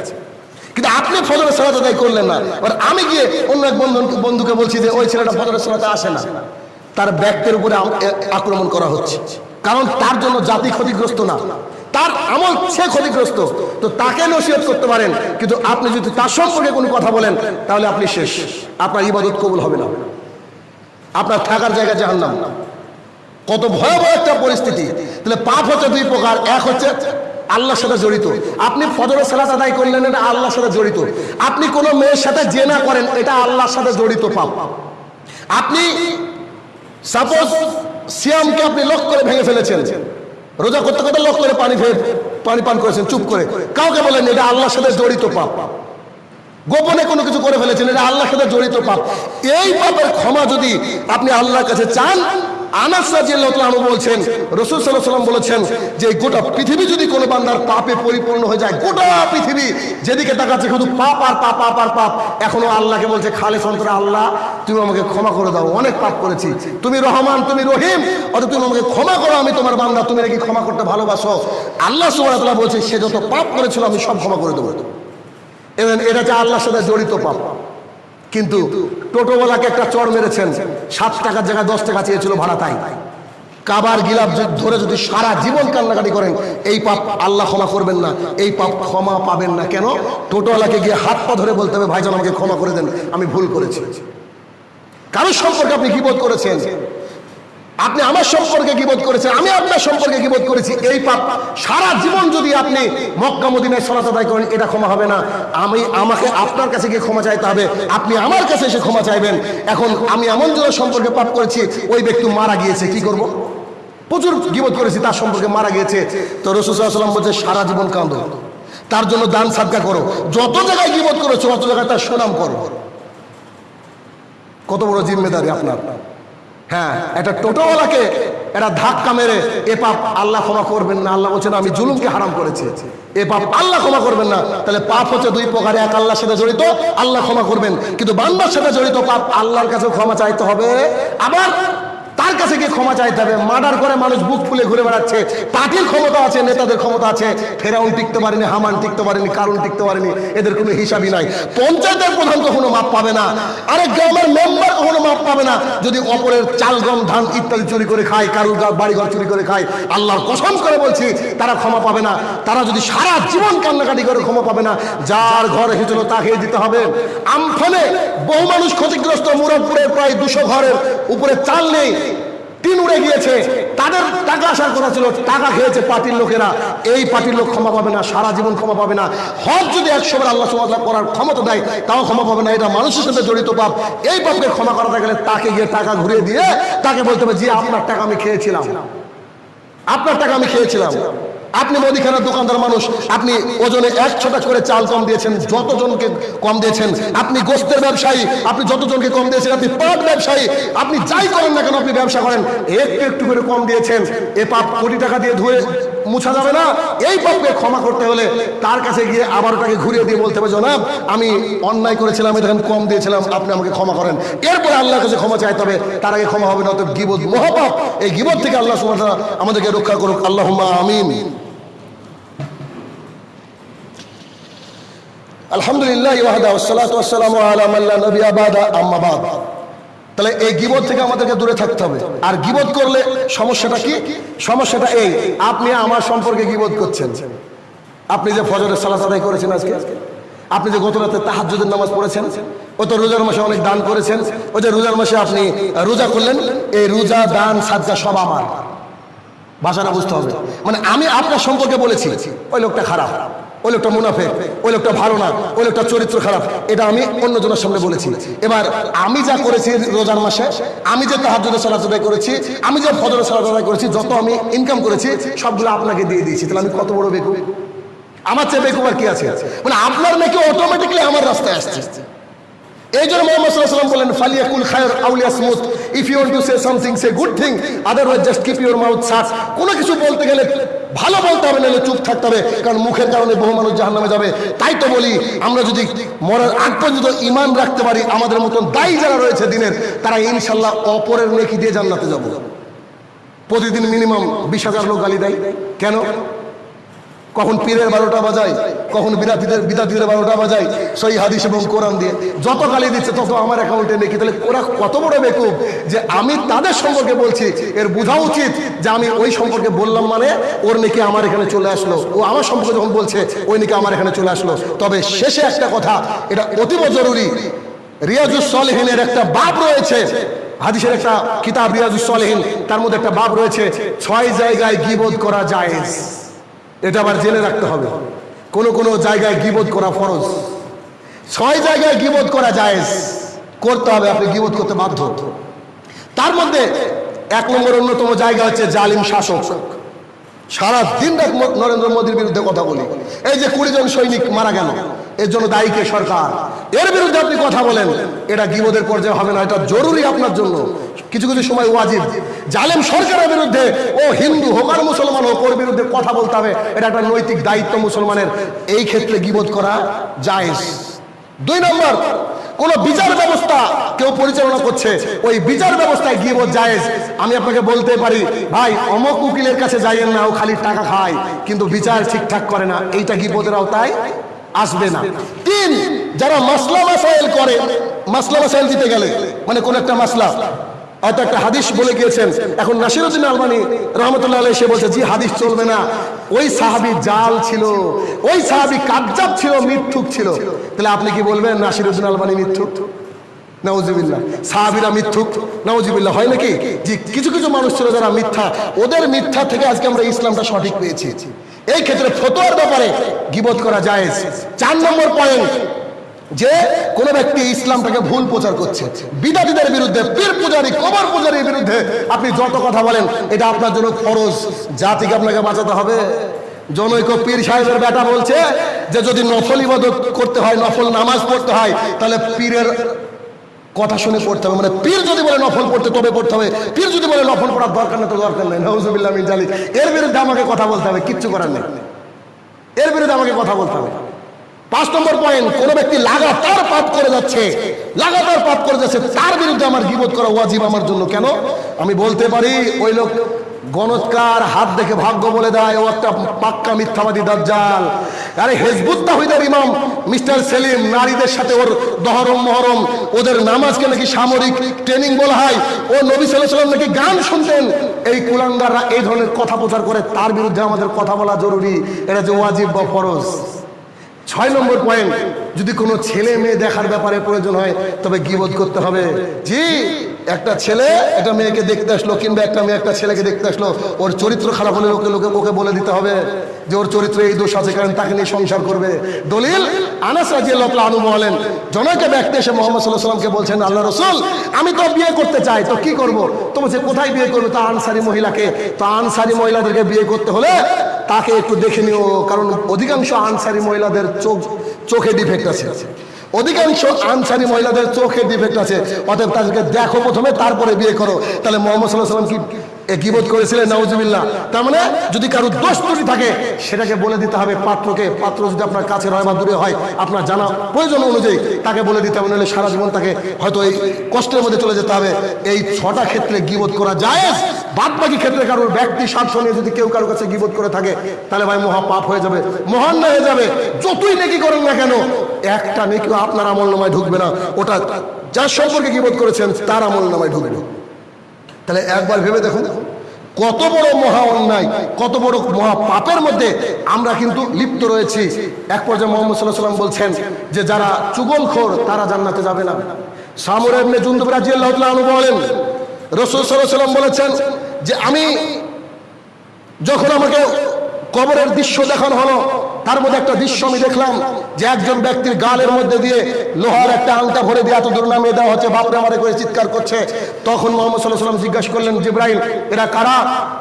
কিন্তু আপনি ফজরের সালাত আদায় করলেন না। এবার আমি গিয়ে অন্য এক বন্ধু বন্ধুকে বলছি যে, ওই ছেলেটা ফজরের সালাতে আসে না। তার ব্যক্তির উপরে আক্রমণ করা হচ্ছে। কারণ তার জন্য জাতি ক্ষতিগ্রস্ত না। তার আমল সে ক্ষতিগ্রস্ত। তো তাকে নসিহত করতে পারেন। কিন্তু আপনি যদি তার সম্পর্কে কোনো কথা বলেন, তাহলে আপনি শেষ। আপনার ইবাদত কবুল হবে না। আপনার থাকার জায়গা জাহান্নাম। কত ভয়াবহ একটা পরিস্থিতি। তাহলে পাপ হচ্ছে দুই প্রকার। এক হচ্ছে আল্লাহর সাথে জড়িত। আপনি ফজরের সালাত আদায় করলেন, এটা আল্লাহর সাথে জড়িত। আপনি কোনো মেয়ের সাথে জেনা করেন, এটা আল্লাহর সাথে জড়িত পাপ। আপনি সাপোজ সিয়ামকে আপনি লক করে ভেঙে ফেলেছেন। রোজা করতে করতে লক করে পানি পানি পান করেছেন, চুপ করে। কাউকে বলেন এটা আল্লাহর সাথে জড়িত পাপ। গোপনে কোনো কিছু করে ফেলেছেন, এটা আল্লাহর সাথে জড়িত পাপ। এই পাপের ক্ষমা যদি আপনি আল্লাহর কাছে চান আনাস বলছেন বলেছেন যে গোটা পৃথিবী যদি কোনো বান্দার পরিপূর্ণ হয়ে যায়, গোটা পৃথিবী যেদিকে শুধু পাপ আর পাপ এখনও আল্লাহকে বলছে আল্লাহ আমাকে ক্ষমা করে দাও, অনেক পাপ করেছি। তুমি রহমান, তুমি রহিম অত তুমি আমাকে ক্ষমা করো, আমি তোমার বান্দা, তুমি নাকি ক্ষমা করতে ভালোবাসো। আল্লাহ বলছে, সে যত পাপ করেছিল, আমি সব ক্ষমা করে দেবো। এটা হচ্ছে আল্লাহর সাথে জড়িত পাপ। কিন্তু টোটোওয়ালাকে একটা চড় মেরেছেন। সাত টাকার জায়গায় দশ টাকা চেয়েছিল ভাড়া তাই। কাবার গিলাপ ধরে যদি সারা জীবন কান্নাকাটি করেন এই পাপ আল্লাহ ক্ষমা করবেন না এই পাপ ক্ষমা পাবেন না। কেন? টোটোওয়ালাকে গিয়ে হাত পা ধরে বলতে হবে ভাইজান আমাকে ক্ষমা করে দেন আমি ভুল করেছি। কারোর সম্পর্কে আপনি কি বোধ করেছেন? আপনি আমার সম্পর্কে গিবোধ করেছেন? আমি আপনার সম্পর্কে গিবোধ করেছি? এই পাপ সারা জীবন যদি আপনি মক্কা, মদিনায় সলাত আদায় করেন, এটা ক্ষমা হবে না। আমি, আমাকে আপনার কাছে গিয়ে ক্ষমা চাইতে হবে। আপনি আমার কাছে এসে ক্ষমা চাইবেন। এখন আমি এমন জনের সম্পর্কে পাপ করেছি, ওই ব্যক্তি মারা গিয়েছে, কি করব? প্রচুর গিবোধ করেছি, তার সম্পর্কে মারা গিয়েছে। তো রসুসাল্লাম বলছে, সারা জীবন কাঁদো। তার জন্য দান, সাদকা করো। যত জায়গায় গিবোধ করেছ, অত জায়গায় তার সুনাম করো। কত বড় জিম্মেদারি আপনার। হ্যাঁ একটা টোটোওয়ালাকে এটা ধাক্কা মেরে এ পাপ আল্লাহ ক্ষমা করবেন না। আল্লাহ বলছেন, আমি জুলুমকে হারাম করেছি। এ পাপ আল্লাহ ক্ষমা করবেন না। তাহলে পাপ হচ্ছে দুই প্রকারে, এক আল্লাহর সাথে জড়িত, আল্লাহ ক্ষমা করবেন। কিন্তু বান্দার সাথে জড়িত পাপ আল্লাহর কাছে ক্ষমা চাইতে হবে। আবার তার কাছে গিয়ে ক্ষমা চাইতে হবে। মার্ডার করে মানুষ বুক ফুলে ঘুরে বেড়াচ্ছে। পার্টির ক্ষমতা আছে, নেতাদের ক্ষমতা আছে। ফেরাউন টিকতে পারেনি, হামান টিকতে পারেনি কারণ টিকতে পারেনি, এদের কোনো হিসাবই নাই। পঞ্চায়েতের প্রধান কখনো মাপ পাবে না, আরেক গ্রামের মেম্বার কখনো মাপ পাবে না। যদি অপরের চাল, গম, ধান ইত্যাদি চুরি করে খায়, কারুর বাড়িঘর চুরি করে খায়, আল্লাহর কসম করে বলছি, তারা ক্ষমা পাবে না। তারা যদি সারা জীবন কান্নাকাটি করে ক্ষমা পাবে না, যার ঘর এসেছিল তাকে দিতে হবে। আমফানে বহু মানুষ ক্ষতিগ্রস্ত মুরাদপুরের প্রায় দুশো ঘরের উপরে চাল নেই। টিন উড়ে গিয়েছে। তাদের টাকা আসার কথা ছিল, টাকা খেয়েছে পার্টির লোকেরা। এই পার্টির লোক ক্ষমা পাবে না, সারা জীবন ক্ষমা পাবে না। হজ যদি একশো বার আল্লাহ সুবাদ করার ক্ষমতা দেয়, তাও ক্ষমা পাবে না। এটা মানুষের সাথে জড়িত পাপ। এই পাপকে ক্ষমা করাতে গেলে তাকে গিয়ে টাকা ঘুরিয়ে দিয়ে তাকে বলতে হবে যে আপনার টাকা আমি খেয়েছিলাম। আপনার টাকা আমি খেয়েছিলাম। আপনি মুদিখানার দোকানদার মানুষ, আপনি ওজনে এক ছটা করে চাল কম দিয়েছেন, যতজনকে কম দিয়েছেন, আপনি গোস্তের ব্যবসায়ী, আপনি যতজনকে কম দিয়েছেন, আপনি পাট ব্যবসায়ী, আপনি যাই করেন না কেন আপনি ব্যবসা করেন, একটু একটু করে কম দিয়েছেন, এ পাপ কোটি টাকা দিয়ে ধুয়ে মুছা যাবে না, এই পাপকে ক্ষমা করতে হলে তার কাছে গিয়ে আবার তাকে ঘুরিয়ে দিয়ে বলতে হবে, জনাব, আমি অন্যায় করেছিলাম তখন কম দিয়েছিলাম, আপনি আমাকে ক্ষমা করেন। এরপরে আল্লাহর কাছে ক্ষমা চাইতে হবে, তার আগে ক্ষমা হবে না তো গিবত, মহাপাপ, এই গিবত থেকে আল্লাহ সুবহানাহু আমাদেরকে রক্ষা করুক। আল্লাহুম্মা আমিন। আলহামদুলিল্লাহ ওয়াহদা ওয়াসসালাতু ওয়াসসালামু আলা মান লা নাবিয়্যা বাদা আম্মা বাদ। তাহলে এই গিবত থেকে আমাদেরকে দূরে থাকতে হবে। আর গিবত করলে সমস্যাটা কি? সমস্যাটা এই, আপনি আমার সম্পর্কে গিবত করছেন। আপনি যে ফজরের সালাত আদায় করেছেন আজকে, আপনি যে গত রাতে তাহাজ্জুদের নামাজ পড়েছেন, ও তো রোজার মাসে অনেক দান করেছেন ওই যে রোজার মাসে আপনি রোজা করলেন, এই রোজা, দান, সাদকা সব আমার। ভাষাটা বুঝতে হবে। মানে আমি আপনার সম্পর্কে বলেছি, ওই লোকটা খারাপ। ওই লোকটা মুনাফে ওই লোকটা ভালো না, ওই লোকটা চরিত্র খারাপ। এটা আমি অন্যজনের সামনে বলেছি। এবার আমি যা করেছি রোজার মাসে, আমি যে তাহাজুদের সালাত আদায় করেছি, আমি যে ফজরের সালাত করেছি, যত আমি ইনকাম করেছি, সবগুলো আপনাকে দিয়ে দিয়েছি। তাহলে আমি কত বড় বেকুব? আমার চেয়ে বেকুব আর কি আছে? মানে আপনার মেয়েকে অটোমেটিকলি আমার রাস্তায় আসছে। এই জন্য মোহাম্মদ ওয়াসাল্লাম বলেন, ফালিয়াকুল খায়র আউলিয়া smooth if you to say something say good thing otherwise just keep your mouth shut কোনো কিছু বলতে গেলে ভালো বলতে হবে, নাহলে চুপ থাকতে হবে, কারণ মুখের কারণে বহু মানুষ জাহান্নামে যাবে। তাই তো বলি, আমরা যদি মরার আগ পর্যন্ত ইমান রাখতে পারি, আমাদের মতন দায়ী যারা রয়েছে দিনের, তারা ইনশাল্লাহ অপরের নেকি দিয়ে জান্নাতে যাব। প্রতিদিন মিনিমাম বিশ হাজার লোক গালি দেয়। কেন? কখন পীরের বারোটা বাজায়, কখন বিরাতিদের বিদাতিদের বারোটা বাজায়, সেই হাদিস এবং কোরআন দিয়ে। যত গালি দিচ্ছে, তত আমার অ্যাকাউন্টে নেকি। তাহলে ওরা কত বড় বেকুব যে আমি তাদের সম্পর্কে বলছি। এর বোঝা উচিত যে আমি ওই সম্পর্কে বললাম মানে ওর নাকি আমার এখানে চলে আসলো। ও আমার সম্পর্কে যখন বলছে, ওই নাকি আমার এখানে চলে আসলো। তবে শেষে একটা কথা, এটা অতীব জরুরি। রিয়াজুস সলেহিনের একটা বাপ রয়েছে। হাদিসের একটা কিতাব রিয়াজুস সলেহিন তার মধ্যে একটা বাপ রয়েছে। ছয় জায়গায় গিবোধ করা জায়েজ। এটা আবার জেনে রাখতে হবে। কোনো কোনো জায়গায় গিবোধ করা ফরজ। ছয় জায়গায় গিবোধ করা যায় করতে হবে, আপনি গিবোধ করতে বাধ্য। তার মধ্যে এক নম্বর অন্যতম জায়গা হচ্ছে জালিম শাসক। সারা দিন নরেন্দ্র মোদীর বিরুদ্ধে কথা বলি। এই যে কুড়ি জন সৈনিক মারা গেল, এর জন্য দায়ীকে সরকার? এর বিরুদ্ধে আপনি কথা বলেন। এটা গিবোধের পর্যায়ে হবে না, এটা জরুরি আপনার জন্য। কিছু কিছু সময় ওয়াজিব। জালেম সরকারের বিরুদ্ধে, ও হিন্দু হোক আর মুসলমান হোক, ওর বিরুদ্ধে কথা বলতে হবে। এটা একটা নৈতিক দায়িত্ব মুসলমানের। এই ক্ষেত্রে গিবোধ করা জায়েজ। দুই নম্বর, কোন বিচার ব্যবস্থা কেউ পরিচালনা করছে, ওই বিচার ব্যবস্থায় গিয়ে জায়েজ। আমি আপনাকে বলতে পারি, ভাই, অমক উকিলের কাছে যাইয়েন না, ও খালি টাকা খায়, কিন্তু বিচার ঠিকঠাক করে না, এইটা গিবোধের আওতায় আসবে না। তিন যারা মাসলা মাসাইল করে, মাসলা মাসাইল দিতে গেলে মানে কোন একটা মাসলা। হয়তো একটা হাদিস বলে গিয়েছেন, এখন নাসিরুদ্দিন আলমানি রহমতুল্লাহ আলাইহি সে বলছে, জি, হাদিস চলবে না। ওই সাহাবি জাল ছিল, ওই সাহাবি কাবজাব ছিল, মিথ্যুক ছিল। তাহলে আপনি কি বলবেন, নাসিরুদ্দিন আলমানি মিথ্যুক? নাউজিবিল্লাহ। সাহাবিরা মিথ্যুক? নাউজিবিল্লাহ, হয় নাকি? যে কিছু কিছু মানুষ ছিল যারা মিথ্যা। ওদের মিথ্যা থেকে আজকে আমরা ইসলামটা সঠিক পেয়েছি। এই ক্ষেত্রে ফতোয়ার ব্যাপারে গিবত করা যায় চার নম্বর পয়েন্ট যে কোন ব্যক্তি ইসলামটাকে ভুল প্রচার করছে। বিদাতিদের বিরুদ্ধে, পীর পূজারী, কবর পূজারীর বিরুদ্ধে আপনি যত কথা বলেন, এটা আপনার জন্য ফরজ। জাতিকে আপনাকে বাঁচাতে হবে। জনৈক পীর সাহেবের বেটা বলছে যে, যদি নফল ইবাদত করতে হয়, নফল নামাজ পড়তে হয়, তাহলে পীরের কথা শুনে পড়তে হবে। মানে পীর যদি বলে নফল পড়তে, তবে পড়তে হবে। পীর যদি বলে নফল পড়ার দরকার নেই, তো দরকার নেই। নজুবিল্লাহ মিন জালি এর বিরুদ্ধে আমাকে কথা বলতে হবে, কিচ্ছু করার নেই। এর বিরুদ্ধে আমাকে কথা বলতে হবে। পাঁচ নম্বর পয়েন্ট কোন ব্যক্তি লাগাতার পাপ করে যাচ্ছে, লাগাতার পাপ করে যাচ্ছে, তার বিরুদ্ধে আমার গিবোধ করা ওয়াজিব আমার জন্য কেন? আমি বলতে পারি, ওই লোক গণৎকার হাত দেখে ভাগ্য বলে দেয়, ও একটা পাক্কা মিথ্যাবাদী দাজ্জাল। আরে হেজবুত তাহিদের ইমাম, মিস্টার সেলিম, নারীদের সাথে ওর দহরম মহরম, ওদের নামাজকে নাকি সামরিক ট্রেনিং বলা হয়, ও নবী সাল্লাম নাকি গান শুনতেন। এই কুলাঙ্গাররা এই ধরনের কথা প্রচার করে, তার বিরুদ্ধে আমাদের কথা বলা জরুরি, এটা যে ওয়াজিব বা ফরজ। ছয় নম্বর পয়েন্ট যদি কোনো ছেলে মেয়ে দেখার ব্যাপারে প্রয়োজন হয়, তবে গিবোধ করতে হবে। জি, একটা ছেলে একটা মেয়েকে দেখতে আসলো, কিংবা একটা মেয়ে একটা ছেলেকে দেখতে আসলো, ওর চরিত্র খারাপ হলে লোকে লোকে ওকে বলে দিতে হবে যে ওর চরিত্রে এই দোষ আছে, কারণ তাকে নিয়ে সংসার করবে। দলিল, আনাস আনহু বলেন, জনৈক ব্যক্তি এসে মোহাম্মদ আলাইহি সাল্লামকে বলছেন, আল্লাহ রসুল, আমি তো বিয়ে করতে চাই, তো কি করব? তো বলছে কোথায় বিয়ে করবে? তো আনসারি মহিলাকে, তো আনসারি মহিলাদেরকে বিয়ে করতে হলে তাকে একটু দেখে নিও, কারণ অধিকাংশ আনসারি মহিলাদের চোখ, চোখে ডিফেক্ট আছে। অধিকাংশ আনসারি মহিলাদের চোখে ডিফেক্ট আছে। অতএব তাদেরকে দেখো প্রথমে, তারপরে বিয়ে করো। তাহলে মোহাম্মদ সাল্লাহ সাল্লাম কি গিবোধ করেছিলেন, নাউজুবিল্লাহ। তার মানে যদি কারও দোষ ত্রুটি থাকে, সেটাকে বলে দিতে হবে পাত্রকে। পাত্র যদি আপনার কাছে হয় বা দূরে হয়, আপনার জানা প্রয়োজন অনুযায়ী তাকে বলে দিতে হবে, নাহলে সারা জীবন তাকে হয়তো এই কষ্টের মধ্যে চলে যেতে হবে। এই ছটা ক্ষেত্রে গিবোধ করা যায় বাদ বাকি ক্ষেত্রে কারোর ব্যক্তি স্বার্থ নিয়ে যদি কেউ কারোর কাছে গিবোধ করে থাকে, তাহলে ভাই মহা পাপ হয়ে যাবে, মহান হয়ে যাবে। যতই নেকি করেন না কেন, একটা নেকি আপনার আমল নামায় ঢুকবে না। ওটা যার সম্পর্কে গিবোধ করেছেন, তার আমল নামায় ঢুকবে তাহলে একবার ভেবে দেখুন, কত বড় মহা অন্যায়, কত বড় মহা পাপের মধ্যে আমরা কিন্তু লিপ্ত রয়েছি। এক পর্যায়ে মোহাম্মদ সাল্লাহ সাল্লাম বলছেন যে, যারা চুগলখোর, তারা জান্নাতে যাবে না। সামর এমনি জুন্দুব রাজিয়াল্লাহু বলেন, রসুল সাল্লাহ সাল্লাম বলেছেন যে, আমি যখন আমাকে কবরের দৃশ্য দেখানো হলো, তার মধ্যে একটা দৃশ্য আমি দেখলাম। যে একজন ব্যক্তির গালের মধ্যে দিয়ে লোহার একটা আংটা ভরে দিয়ে এত দূর নামিয়ে দেওয়া হচ্ছে, বাপরে আমারে করে চিৎকার করছে। তখন মোহাম্মদ সাল্লাহ সাল্লাম জিজ্ঞাসা করলেন, জিব্রাইল, এরা কারা?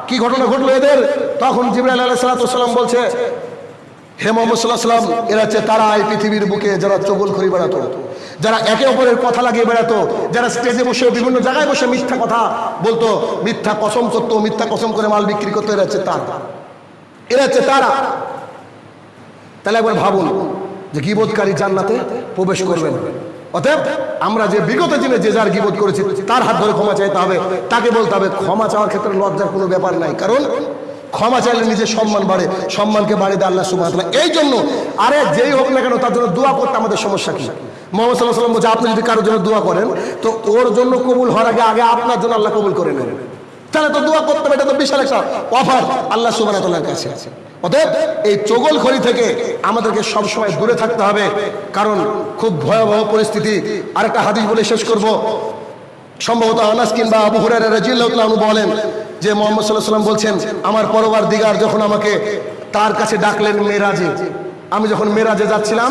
কি ঘটনা ঘটলো এদের? তখন জিব্রাইল আলাহ সাল্লাম বলছে, হে মোহাম্মদ সাল্লাহ সাল্লাম এরা হচ্ছে তারা এই পৃথিবীর বুকে যারা চগল করি বেড়াতো যারা একে অপরের কথা লাগিয়ে বেড়াতো, যারা স্টেজে বসে বিভিন্ন জায়গায় বসে মিথ্যা কথা বলতো, মিথ্যা কসম করতো, মিথ্যা কসম করে মাল বিক্রি করতো, এরা হচ্ছে তারা। এরা হচ্ছে তারা। তাহলে একবার ভাবুন যে গিবোধকারী জান্নাতে প্রবেশ করবেন। অতএব আমরা যে বিগত দিনে যে যার গিবোধ করেছি, তার হাত ধরে ক্ষমা চাইতে হবে, তাকে বলতে হবে, ক্ষমা চাওয়ার ক্ষেত্রে লজ্জার কোনো ব্যাপার নাই। কারণ ক্ষমা চাইলে নিজের সম্মান বাড়ে, সম্মানকে বাড়িয়ে দেয় আল্লাহ সুবাহ এই জন্য আরে যেই হোক না কেন, তার জন্য দোয়া করতে আমাদের সমস্যা কি? মোহাম্মদ সাল্লাহ সাল্লাম বলছে, আপনি যদি কারোর জন্য দোয়া করেন, তো ওর জন্য কবুল হওয়ার আগে আগে আপনার জন্য আল্লাহ কবুল করে নেন। তাহলে তো দোয়া করতে হবে, এটা তো বিশাল একটা অফার আল্লাহ সুবাহ কাছে আছে। অতএব এই চগলখড়ি থেকে আমাদেরকে সবসময় দূরে থাকতে হবে, কারণ খুব ভয়াবহ পরিস্থিতি। আরেকটা হাদিস বলে শেষ করব। সম্ভবত আনাস কিংবা আবু হুরায়রা রাদিয়াল্লাহু তাআলা বলেন যে মোহাম্মদ সাল্লাহ সাল্লাম বলছেন, আমার পরবার দিগার যখন আমাকে তার কাছে ডাকলেন মেরাজে আমি যখন মেরাজে যাচ্ছিলাম,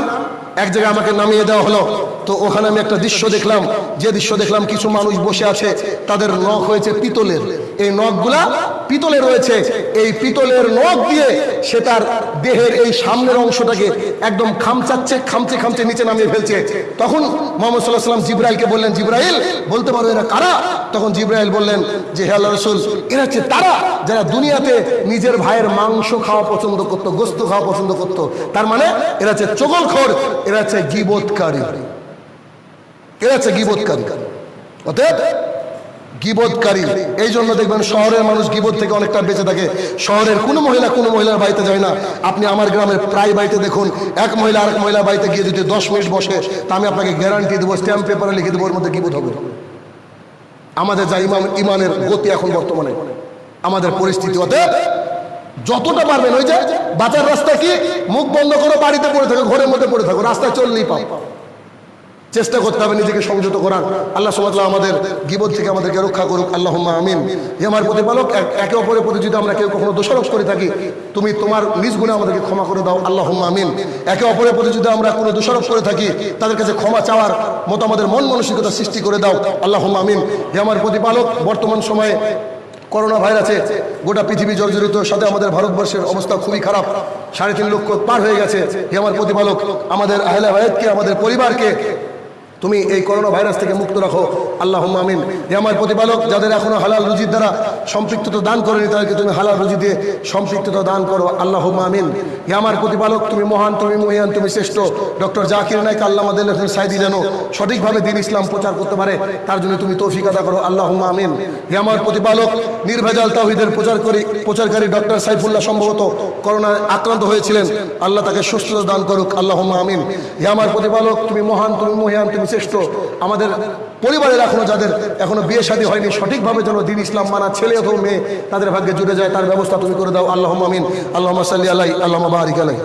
এক জায়গায় আমাকে নামিয়ে দেওয়া হলো। তো ওখানে আমি একটা দৃশ্য দেখলাম। যে দৃশ্য দেখলাম, কিছু মানুষ বসে আছে, তাদের নখ হয়েছে পিতলের। এই নখগুলা পিতলে রয়েছে। এই পিতলের নখ দিয়ে সে তার দেহের এই সামনের অংশটাকে একদম খামচাচ্ছে, খামচে খামচে নিচে নামিয়ে ফেলছে। তখন মোহাম্মদ সাল্লাহ সাল্লাম জিব্রাইলকে বললেন, জিব্রাইল, বলতে পারো এরা কারা? তখন জিব্রাইল বললেন যে, হে আল্লাহ রসুল, এরা হচ্ছে তারা। যারা দুনিয়াতে নিজের ভাইয়ের মাংস খাওয়া পছন্দ করতো, গোস্ত খাওয়া পছন্দ করতো, তার মানে এরা হচ্ছে চগলখোর, এরা হচ্ছে গিবোধকারী এরা হচ্ছে গিবোধকারী অতএব গিবোধকারী এই জন্য দেখবেন শহরের মানুষ গিবোধ থেকে অনেকটা বেঁচে থাকে। শহরের কোনো মহিলা কোনো মহিলার বাড়িতে যায় না। আপনি আমার গ্রামের প্রায় বাড়িতে দেখুন, এক মহিলা আরেক মহিলার বাড়িতে গিয়ে যদি দশ মিনিট বসে, তা আমি আপনাকে গ্যারান্টি দেবো স্ট্যাম্প পেপারে লিখে দেবো, ওর মধ্যে গিবোধ হবে। আমাদের যা ইমান ইমানের গতি এখন বর্তমানে। আমাদের পরিস্থিতি অতএব যতটা পারবেন ওই যে বাঁচার রাস্তা কি? মুখ বন্ধ করো, বাড়িতে পড়ে থাকো, ঘরের মধ্যে পড়ে থাকো, রাস্তায় চললেই পাও। চেষ্টা করতে হবে নিজেকে সংযত করার। আল্লাহ সুমাতাল্লাহ আমাদের গিবত থেকে আমাদেরকে রক্ষা করুক। আল্লাহ আমিন। আমার প্রতিপালক, একে অপরের প্রতি যদি আমরা কেউ কখনো দোষারোপ করে থাকি, তুমি তোমার নিজ গুণে আমাদেরকে ক্ষমা করে দাও। আল্লাহ আমিন। একে অপরের প্রতি যদি আমরা কোনো দোষারোপ করে থাকি, তাদের কাছে ক্ষমা চাওয়ার মতো আমাদের মন মানসিকতা সৃষ্টি করে দাও। আল্লাহ আমিন। আমার প্রতিপালক, বর্তমান সময়ে করোনা ভাইরাসে গোটা পৃথিবী জর্জরিত, সাথে আমাদের ভারতবর্ষের অবস্থা খুবই খারাপ। সাড়ে তিন লক্ষ পার হয়ে গেছে। হে আমার প্রতিপালক, আমাদের আহলে ভাইয়াতকে আমাদের পরিবারকে তুমি এই করোনা ভাইরাস থেকে মুক্ত রাখো। আল্লাহ আমিন। হে আমার প্রতিপালক, যাদের এখনও হালাল রুজির দ্বারা সম্পৃক্ততা দান করেনি, তাদেরকে তুমি হালাল রুজি দিয়ে সম্পৃক্ততা দান করো। আল্লাহ আমিন। হে আমার প্রতিপালক, তুমি মহান, তুমি মহিয়ান, তুমি শ্রেষ্ঠ। ডক্টর জাকির নাইক আল্লাহ আমাদের সাইদি যেন সঠিকভাবে দিন ইসলাম প্রচার করতে পারে, তার জন্য তুমি তৌফিক করো। আল্লাহ আমিন। হে আমার প্রতিপালক, নির্ভেজাল তাহিদের প্রচার করি, প্রচারকারী ডক্টর সাইফুল্লাহ সম্ভবত করোনায় আক্রান্ত হয়েছিলেন। আল্লাহ তাকে সুস্থতা দান করুক। আল্লাহ আমিন। হে আমার প্রতিপালক, তুমি মহান, তুমি মহিয়ান, তুমি শ্রেষ্ঠ। আমাদের পরিবারের এখনও যাদের এখনও বিয়ে শাদী হয়নি, সঠিকভাবে যেন দিন ইসলাম মানা ছেলে হোক মেয়ে তাদের ভাগ্যে জুড়ে যায়, তার ব্যবস্থা তুমি করে দাও। আল্লাহ আমিন। আল্লাহ সাল্লি আলাই আল্লাহ বারিক আলাই